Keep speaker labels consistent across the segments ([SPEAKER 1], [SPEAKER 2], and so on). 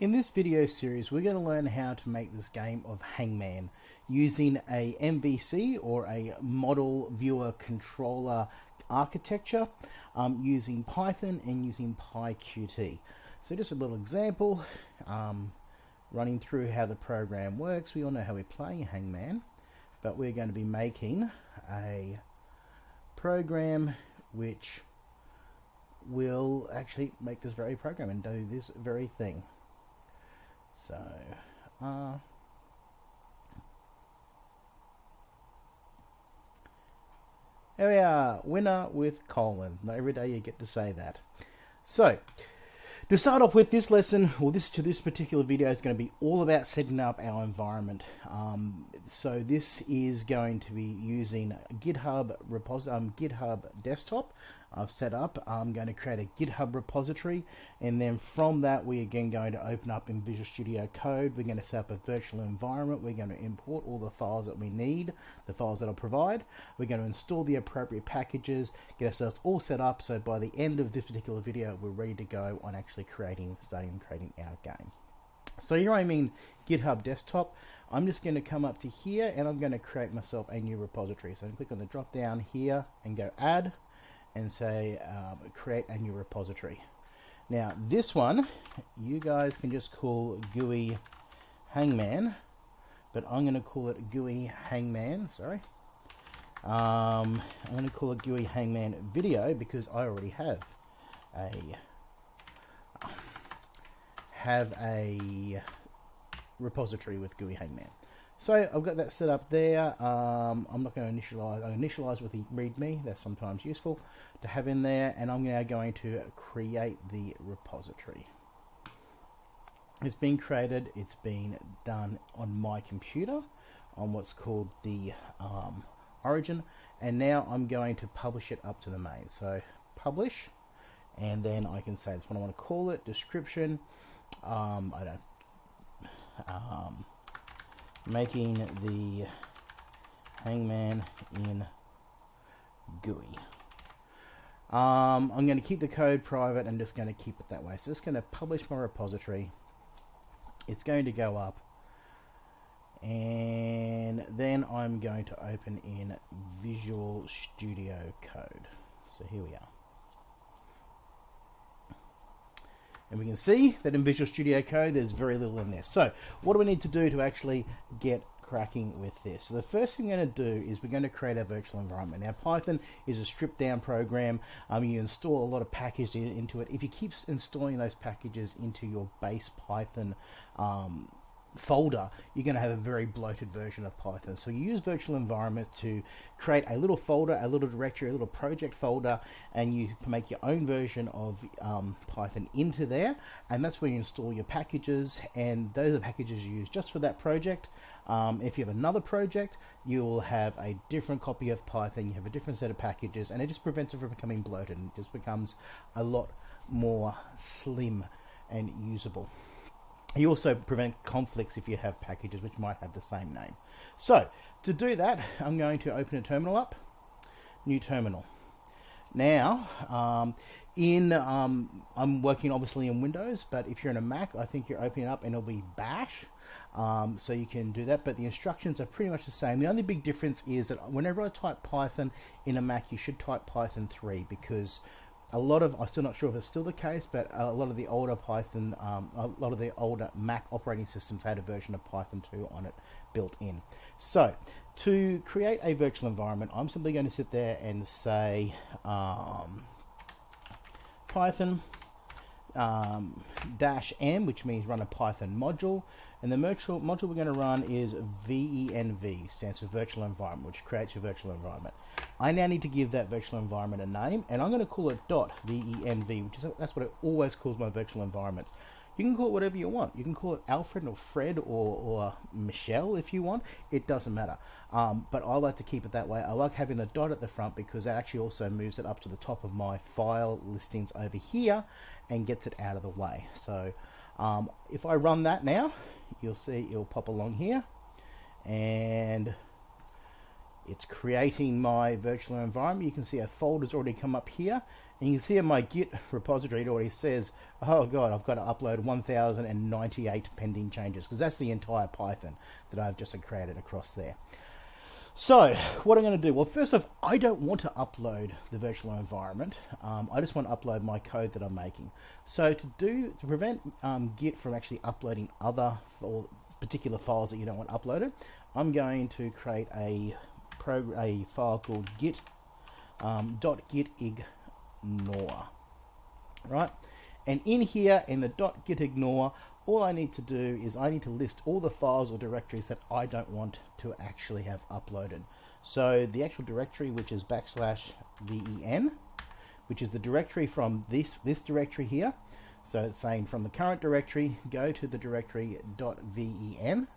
[SPEAKER 1] In this video series, we're going to learn how to make this game of Hangman using a MVC or a model viewer controller architecture um, using Python and using PyQt. So just a little example, um, running through how the program works. We all know how we play Hangman, but we're going to be making a program which will actually make this very program and do this very thing. So, uh, here we are, winner with colon. Not every day you get to say that. So, to start off with this lesson, or this to this particular video is going to be all about setting up our environment. Um, so this is going to be using GitHub repos um, GitHub desktop. I've set up. I'm going to create a GitHub repository, and then from that, we're again going to open up in Visual Studio Code. We're going to set up a virtual environment. We're going to import all the files that we need, the files that I'll provide. We're going to install the appropriate packages, get ourselves all set up. So by the end of this particular video, we're ready to go on actually creating, starting creating our game. So here I'm in GitHub desktop. I'm just going to come up to here and I'm going to create myself a new repository. So I'm click on the drop down here and go add and say um, create a new repository. Now this one you guys can just call GUI Hangman, but I'm going to call it GUI Hangman. Sorry. Um, I'm going to call it GUI Hangman Video because I already have a have a repository with GUI Hangman. So I've got that set up there. Um, I'm not going to initialize. I initialize with the README. That's sometimes useful to have in there. And I'm now going to create the repository. It's been created. It's been done on my computer on what's called the um, origin. And now I'm going to publish it up to the main. So publish. And then I can say it's what I want to call it. Description. Um, I don't. Making the hangman in GUI. Um, I'm going to keep the code private and just going to keep it that way. So just going to publish my repository. It's going to go up. And then I'm going to open in Visual Studio Code. So here we are. And we can see that in Visual Studio Code, there's very little in there. So what do we need to do to actually get cracking with this? So the first thing we're going to do is we're going to create a virtual environment. Now Python is a stripped down program. Um, you install a lot of packages into it. If you keep installing those packages into your base Python um, folder, you're going to have a very bloated version of Python. So you use virtual environment to create a little folder, a little directory, a little project folder, and you make your own version of um, Python into there. And that's where you install your packages, and those are packages you use just for that project. Um, if you have another project, you will have a different copy of Python, you have a different set of packages, and it just prevents it from becoming bloated and it just becomes a lot more slim and usable. You also prevent conflicts if you have packages which might have the same name. So to do that, I'm going to open a terminal up, new terminal. Now, um, in um, I'm working obviously in Windows, but if you're in a Mac, I think you're opening up and it'll be Bash. Um, so you can do that, but the instructions are pretty much the same. The only big difference is that whenever I type Python in a Mac, you should type Python 3 because a lot of I'm still not sure if it's still the case, but a lot of the older Python, um, a lot of the older Mac operating systems had a version of Python 2 on it built in. So to create a virtual environment, I'm simply going to sit there and say um, Python um, dash m, which means run a Python module. And the module, module we're going to run is VENV, stands for Virtual Environment, which creates your virtual environment. I now need to give that virtual environment a name, and I'm going to call it .venv, which is that's what it always calls my virtual environments. You can call it whatever you want. You can call it Alfred or Fred or, or Michelle if you want. It doesn't matter. Um, but I like to keep it that way. I like having the dot at the front because that actually also moves it up to the top of my file listings over here and gets it out of the way. So um, if I run that now, you'll see it'll pop along here and it's creating my virtual environment. You can see a folder's already come up here. And you can see in my Git repository, it already says, oh God, I've got to upload 1,098 pending changes because that's the entire Python that I've just created across there. So what I'm going to do, well, first off, I don't want to upload the virtual environment. Um, I just want to upload my code that I'm making. So to do, to prevent um, Git from actually uploading other or particular files that you don't want uploaded, I'm going to create a a file called git um, .gitignore, right? And in here, in the .gitignore, all I need to do is I need to list all the files or directories that I don't want to actually have uploaded. So the actual directory, which is backslash ven, which is the directory from this, this directory here. So it's saying from the current directory, go to the directory dot .ven.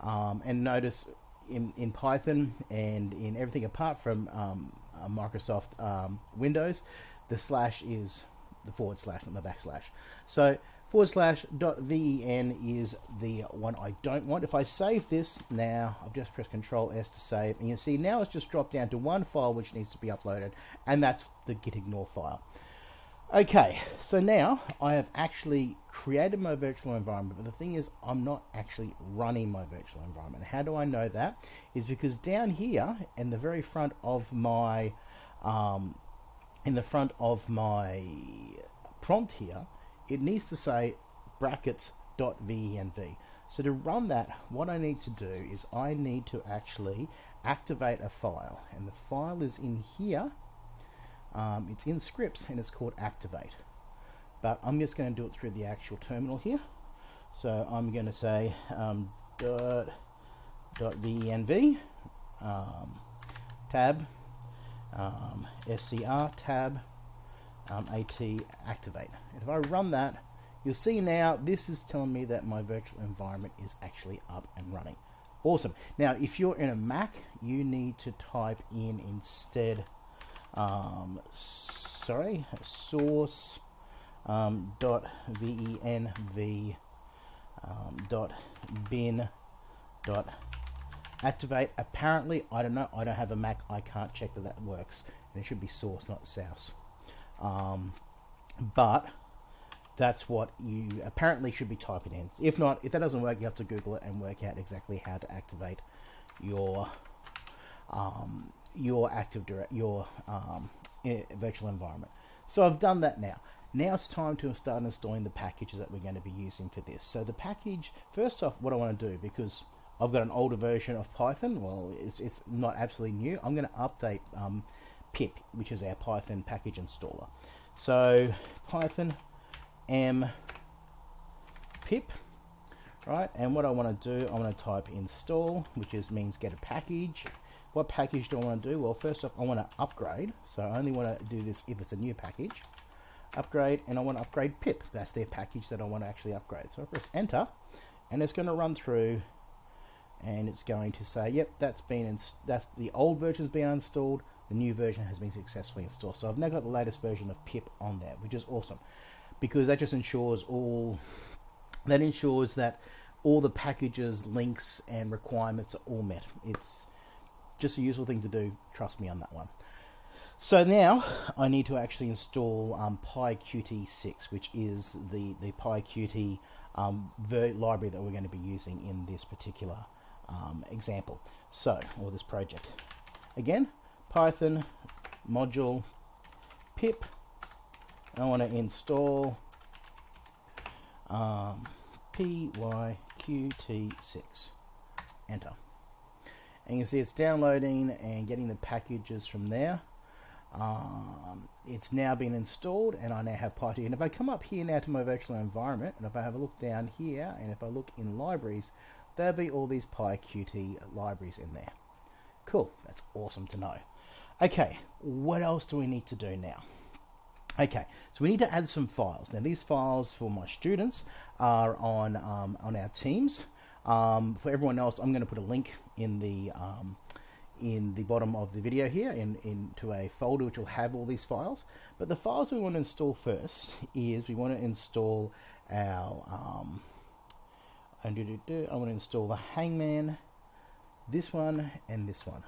[SPEAKER 1] Um, and notice in, in Python and in everything apart from um, uh, Microsoft um, Windows, the slash is the forward slash, not the backslash. So forward slash dot ven is the one I don't want. If I save this now, I've just pressed Control S to save, and you see now it's just dropped down to one file which needs to be uploaded, and that's the gitignore file. Okay, so now I have actually created my virtual environment, but the thing is I'm not actually running my virtual environment. How do I know that? Is because down here in the very front of my um, in the front of my prompt here, it needs to say brackets dot .venv. So to run that, what I need to do is I need to actually activate a file, and the file is in here um, it's in scripts and it's called activate. But I'm just going to do it through the actual terminal here. So I'm going to say um, dot, dot venv um, tab um, scr tab um, at activate. And if I run that, you'll see now this is telling me that my virtual environment is actually up and running. Awesome. Now, if you're in a Mac, you need to type in instead um, sorry, source um, dot venv um, dot bin dot activate. Apparently, I don't know. I don't have a Mac. I can't check that that works. And it should be source, not source. Um, but that's what you apparently should be typing in. If not, if that doesn't work, you have to Google it and work out exactly how to activate your um, your active direct your um, virtual environment. So I've done that now. Now it's time to start installing the packages that we're going to be using for this. So the package, first off, what I want to do, because I've got an older version of Python, well, it's, it's not absolutely new, I'm going to update um, pip, which is our Python package installer. So Python m pip, right, and what I want to do, I want to type install, which is means get a package, what package do I want to do? Well, first off, I want to upgrade. So I only want to do this if it's a new package. Upgrade, and I want to upgrade pip. That's their package that I want to actually upgrade. So I press enter, and it's going to run through, and it's going to say, yep, that's been that's the old version's been installed. The new version has been successfully installed. So I've now got the latest version of pip on there, which is awesome, because that just ensures all that ensures that all the packages, links, and requirements are all met. It's just a useful thing to do. Trust me on that one. So now I need to actually install um, PyQt6, which is the, the PyQt um, library that we're going to be using in this particular um, example. So, or this project. Again, Python module pip. I want to install um, PyQt6. Enter. And you can see it's downloading and getting the packages from there. Um, it's now been installed and I now have PyT and if I come up here now to my virtual environment and if I have a look down here and if I look in libraries there'll be all these PyQt libraries in there. Cool. That's awesome to know okay what else do we need to do now Okay, so we need to add some files. Now these files for my students are on um, on our teams. Um, for everyone else, I'm going to put a link in the um, in the bottom of the video here in into a folder which will have all these files. But the files we want to install first is we want to install our um, I want to install the Hangman, this one, and this one.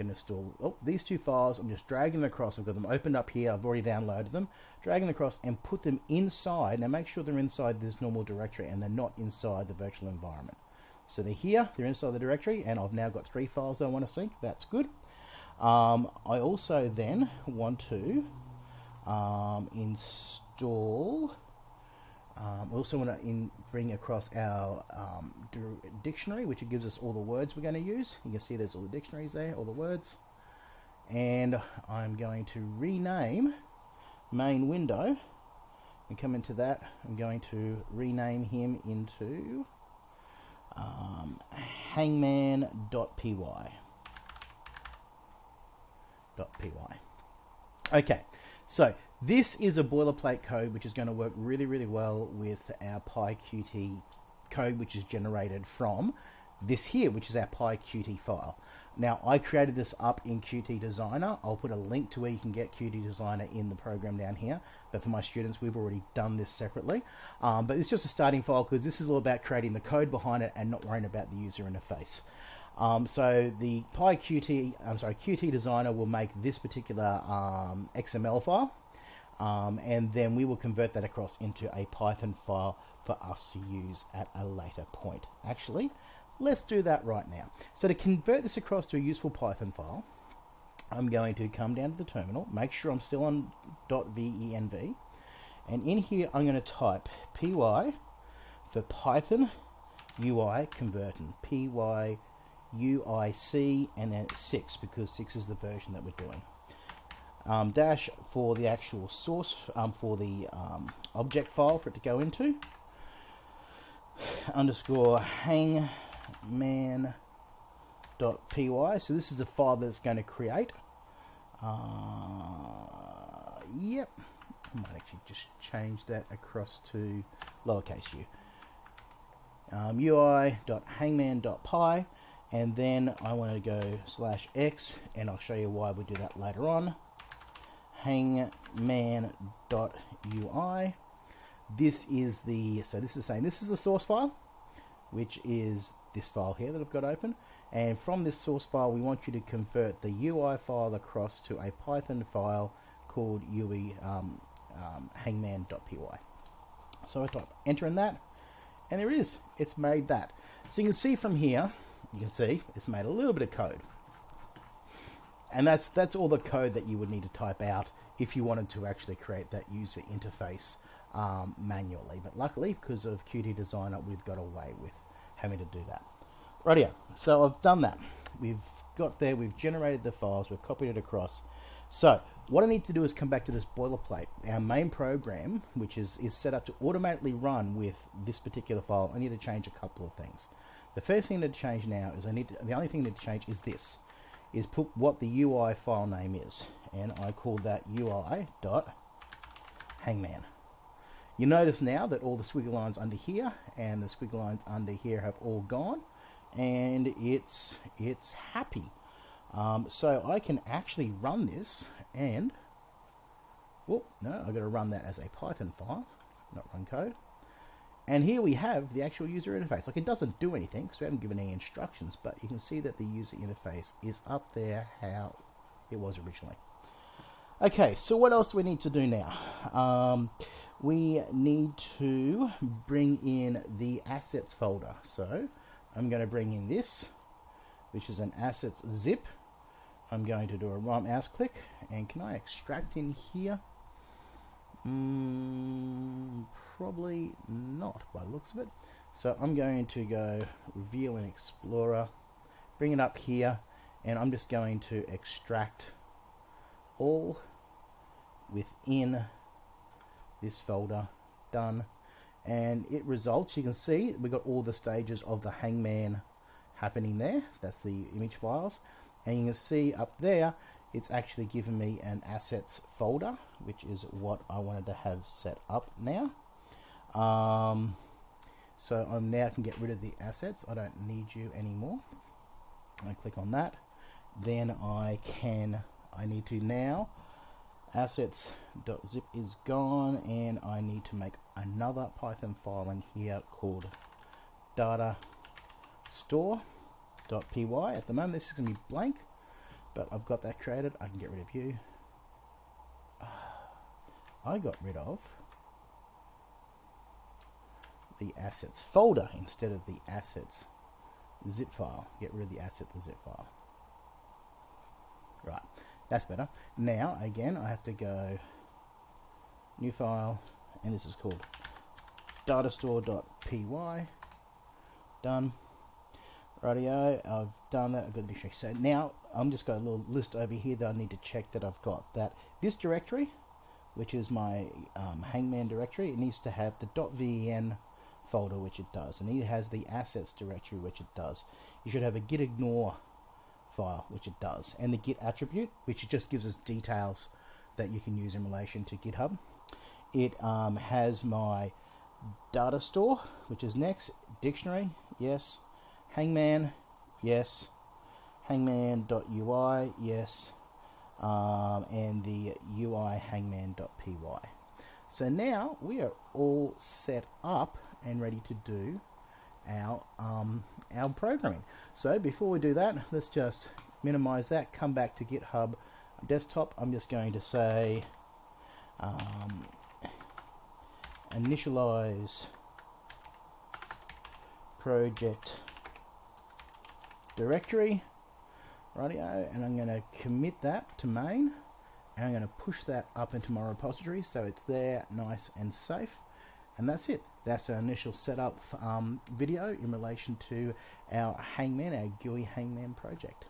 [SPEAKER 1] Going to install oh, these two files. I'm just dragging them across. I've got them opened up here. I've already downloaded them. Dragging them across and put them inside. Now make sure they're inside this normal directory and they're not inside the virtual environment. So they're here, they're inside the directory, and I've now got three files I want to sync. That's good. Um, I also then want to um, install um, we also want to in, bring across our um, dictionary, which gives us all the words we're going to use. You can see there's all the dictionaries there, all the words. And I'm going to rename main window and come into that. I'm going to rename him into um, hangman.py. .py. Okay, so this is a boilerplate code which is going to work really, really well with our PyQt code which is generated from this here, which is our PyQt file. Now, I created this up in Qt Designer. I'll put a link to where you can get Qt Designer in the program down here. But for my students, we've already done this separately. Um, but it's just a starting file because this is all about creating the code behind it and not worrying about the user interface. Um, so the PyQt, I'm sorry, Qt Designer will make this particular um, XML file um, and then we will convert that across into a Python file for us to use at a later point. Actually, let's do that right now. So to convert this across to a useful Python file, I'm going to come down to the terminal, make sure I'm still on .venv, and in here I'm going to type py for Python UI converting, py UIC and then 6 because 6 is the version that we're doing um, dash for the actual source um, for the um, object file for it to go into. Underscore hangman dot py. So this is a file that's going to create. Uh, yep. I might actually just change that across to lowercase u. Um, ui.hangman.py and then I want to go slash x and I'll show you why we do that later on hangman.ui. This is the, so this is saying this is the source file, which is this file here that I've got open. And from this source file, we want you to convert the UI file across to a Python file called UI um, um, hangman.py. So I type enter in that, and there it is. It's made that. So you can see from here, you can see it's made a little bit of code and that's that's all the code that you would need to type out if you wanted to actually create that user interface um, manually. But luckily, because of Qt Designer, we've got away with having to do that. Right here. So I've done that. We've got there. We've generated the files. We've copied it across. So what I need to do is come back to this boilerplate. Our main program, which is, is set up to automatically run with this particular file, I need to change a couple of things. The first thing to change now is I need to, the only thing I need to change is this is put what the UI file name is and I call that UI dot hangman. You notice now that all the squiggle lines under here and the squiggle lines under here have all gone and it's it's happy. Um, so I can actually run this and well no I've got to run that as a Python file not run code and here we have the actual user interface. Like it doesn't do anything because we haven't given any instructions, but you can see that the user interface is up there how it was originally. Okay, so what else do we need to do now? Um, we need to bring in the assets folder. So I'm going to bring in this, which is an assets zip. I'm going to do a right mouse click, and can I extract in here? Mm, probably not by the looks of it. So I'm going to go Reveal in Explorer, bring it up here, and I'm just going to extract all within this folder. Done. And it results, you can see, we've got all the stages of the hangman happening there. That's the image files. And you can see up there, it's actually given me an assets folder, which is what I wanted to have set up now. Um, so I'm now can get rid of the assets. I don't need you anymore. I click on that. Then I can, I need to now, assets.zip is gone and I need to make another Python file in here called data store.py. At the moment this is going to be blank but I've got that created. I can get rid of you. I got rid of the assets folder instead of the assets zip file. Get rid of the assets zip file. Right, that's better. Now, again, I have to go new file, and this is called datastore.py. Done. Radio, I've done that, I've got the dictionary. So now I'm just got a little list over here that I need to check that I've got. That this directory, which is my um, Hangman directory, it needs to have the .ven folder, which it does, and it has the assets directory, which it does. You should have a git ignore file, which it does, and the git attribute, which just gives us details that you can use in relation to GitHub. It um, has my data store, which is next, dictionary, yes, Hangman, yes. Hangman.ui, yes. Um, and the UI hangman.py. So now we are all set up and ready to do our um, our programming. So before we do that, let's just minimize that. Come back to GitHub desktop. I'm just going to say um, initialize project directory. Radio and I'm going to commit that to main. And I'm going to push that up into my repository so it's there nice and safe. And that's it. That's our initial setup um, video in relation to our hangman our GUI hangman project